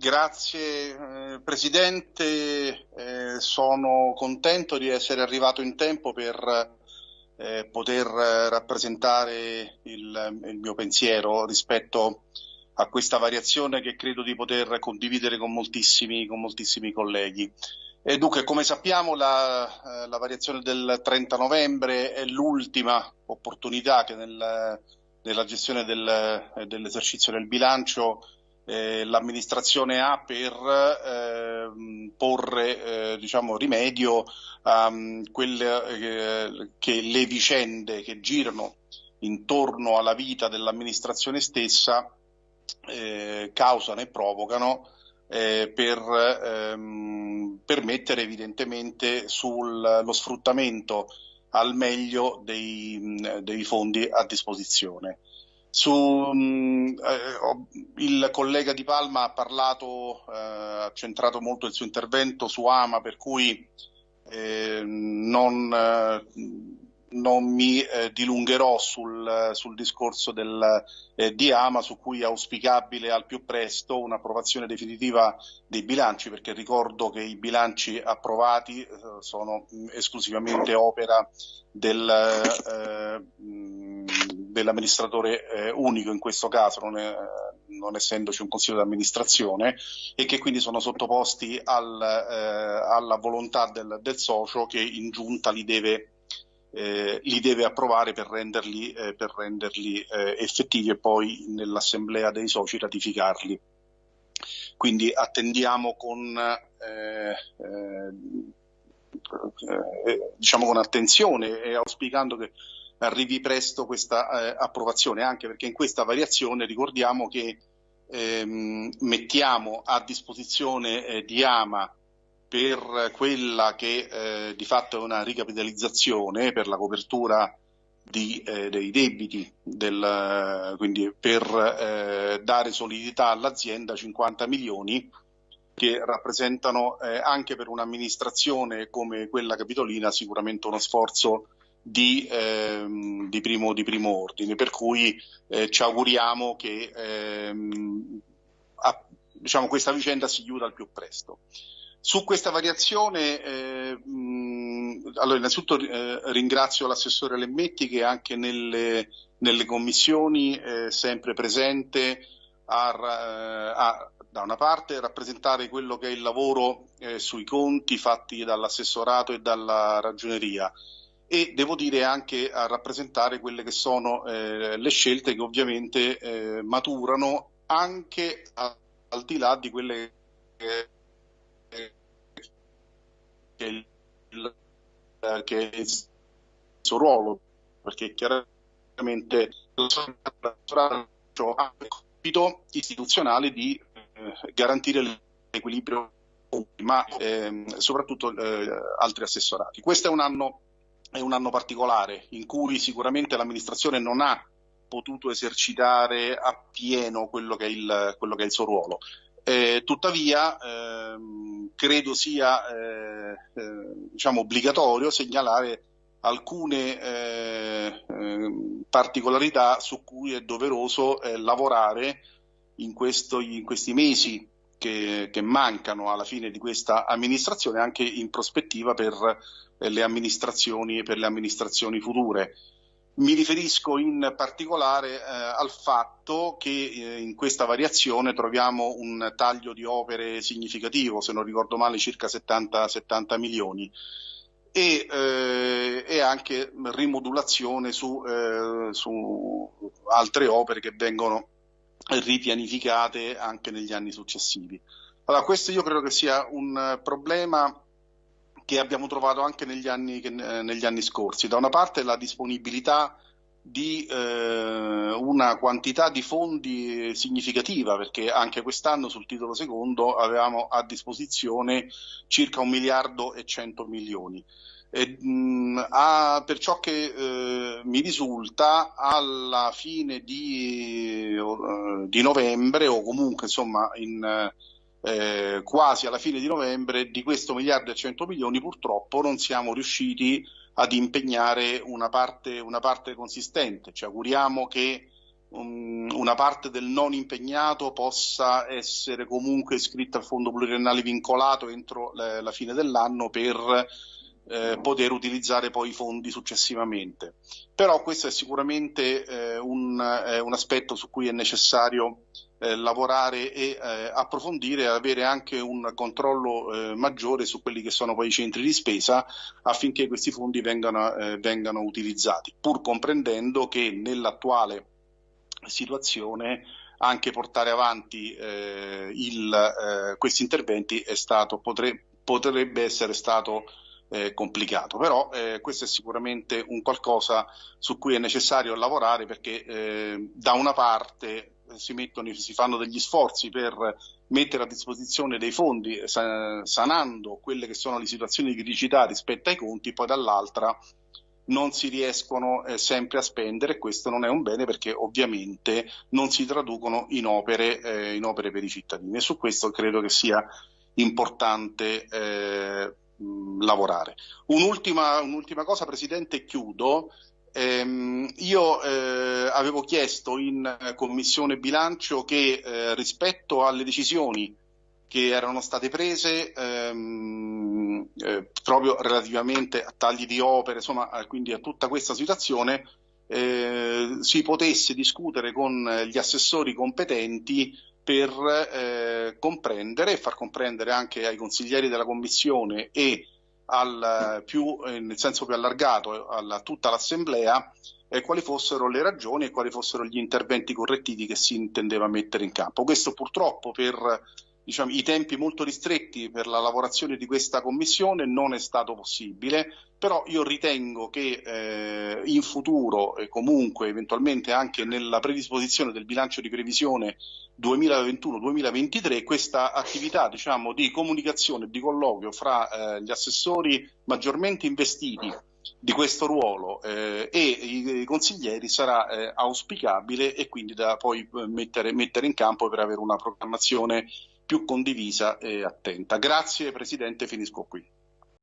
Grazie eh, Presidente, eh, sono contento di essere arrivato in tempo per eh, poter rappresentare il, il, mio pensiero rispetto a questa variazione che credo di poter condividere con moltissimi, con moltissimi colleghi. E dunque, come sappiamo, la, la, variazione del 30 novembre è l'ultima opportunità che nel, nella gestione del, dell'esercizio del bilancio eh, l'amministrazione ha per eh, porre eh, diciamo, rimedio a um, quelle eh, che le vicende che girano intorno alla vita dell'amministrazione stessa eh, causano e provocano per ehm, permettere evidentemente sullo sfruttamento al meglio dei, dei fondi a disposizione. Su, mh, eh, il collega Di Palma ha parlato, eh, ha centrato molto il suo intervento su Ama, per cui eh, non, eh, non, mi eh, dilungherò sul, sul discorso del, di Ama, su cui è auspicabile al più presto un'approvazione definitiva dei bilanci, perché ricordo che i bilanci approvati sono esclusivamente opera del dell'amministratore eh, unico in questo caso, non, è, non, essendoci un consiglio di amministrazione, e che quindi sono sottoposti al, eh, alla volontà del, del, socio che in giunta li deve, eh, li deve approvare per renderli, eh, per renderli eh, effettivi e poi nell'assemblea dei soci ratificarli. Quindi attendiamo con, eh, diciamo con attenzione e auspicando che arrivi presto questa eh, approvazione, anche perché in questa variazione ricordiamo che ehm, mettiamo a disposizione eh, di Ama per quella che eh, di fatto è una ricapitalizzazione per la copertura di, eh, dei debiti, del, quindi per eh, dare solidità all'azienda 50 milioni che rappresentano eh, anche per un'amministrazione come quella capitolina sicuramente uno sforzo di, ehm, di, primo, di, primo, ordine, per cui eh, ci auguriamo che ehm, a, diciamo, questa vicenda si chiuda al più presto. Su questa variazione, eh, allora innanzitutto eh, ringrazio l'assessore Lemmetti che anche nelle, nelle commissioni è sempre presente a, a, da una parte rappresentare quello che è il lavoro eh, sui conti fatti dall'assessorato e dalla ragioneria e devo dire anche a rappresentare quelle che sono eh, le scelte che ovviamente eh, maturano anche a, al di là di quelle che, che, il, che è il suo ruolo, perché chiaramente ha il compito istituzionale di eh, garantire l'equilibrio, ma ehm, soprattutto eh, altri assessorati. Questo è un anno è un anno particolare in cui sicuramente l'amministrazione non ha potuto esercitare appieno quello che è il, che è il suo ruolo. Eh, tuttavia ehm, credo sia eh, eh, diciamo obbligatorio segnalare alcune eh, ehm, particolarità su cui è doveroso eh, lavorare in, questo, in, questi mesi che, che mancano alla fine di questa amministrazione anche in prospettiva per le amministrazioni, per le amministrazioni future. Mi riferisco in particolare eh, al fatto che eh, in questa variazione troviamo un taglio di opere significativo, se non ricordo male circa 70, 70 milioni, e, eh, e, anche rimodulazione su, eh, su altre opere che vengono ripianificate anche negli anni successivi. Allora, questo io credo che sia un problema che abbiamo trovato anche negli anni, eh, negli anni scorsi. Da una parte la disponibilità di eh, una quantità di fondi significativa, perché anche quest'anno sul titolo secondo avevamo a disposizione circa un miliardo e cento milioni. E, mh, a, per ciò che eh, mi risulta, alla fine di, uh, di, novembre o comunque insomma in, eh, quasi alla fine di novembre, di questo miliardo e 100 milioni purtroppo non siamo riusciti ad impegnare una parte, una parte consistente. Ci auguriamo che una parte del non impegnato possa essere comunque iscritta al fondo pluriennale vincolato entro la fine dell'anno per eh, poter utilizzare poi i fondi successivamente. Però questo è sicuramente eh, un, eh, un, aspetto su cui è necessario eh, lavorare e eh, approfondire e avere anche un controllo eh, maggiore su quelli che sono poi i centri di spesa affinché questi fondi vengano, vengano utilizzati, pur comprendendo che nell'attuale situazione anche portare avanti eh, il, eh, questi interventi stato, potre, potrebbe essere stato eh, complicato, però eh, questo è sicuramente un qualcosa su cui è necessario lavorare perché eh, da una parte si, mettono, si, fanno degli sforzi per mettere a disposizione dei fondi sanando quelle che sono le situazioni di criticità rispetto ai conti, poi dall'altra non si riescono eh, sempre a spendere e questo non è un bene perché ovviamente non si traducono in opere, eh, in opere per i cittadini e su questo credo che sia importante eh, lavorare. Un'ultima, un'ultima, cosa Presidente e chiudo. Ehm, io eh, avevo chiesto in Commissione Bilancio che eh, rispetto alle decisioni che erano state prese ehm, eh, proprio relativamente a tagli di opere, insomma, quindi a tutta questa situazione, eh, si potesse discutere con gli assessori competenti per eh, comprendere e far comprendere anche ai consiglieri della Commissione e al più, eh, nel senso più allargato a tutta l'Assemblea eh, quali fossero le ragioni e quali fossero gli interventi correttivi che si intendeva mettere in campo. Questo purtroppo per diciamo, i tempi molto ristretti per la lavorazione di questa commissione non è stato possibile, però io ritengo che eh, in futuro e comunque eventualmente anche nella predisposizione del bilancio di previsione 2021-2023 questa attività diciamo, di comunicazione e di colloquio fra eh, gli assessori maggiormente investiti di questo ruolo eh, e i, consiglieri sarà eh, auspicabile e quindi da poi eh, mettere, mettere in campo per avere una programmazione più condivisa e attenta. Grazie Presidente, finisco qui.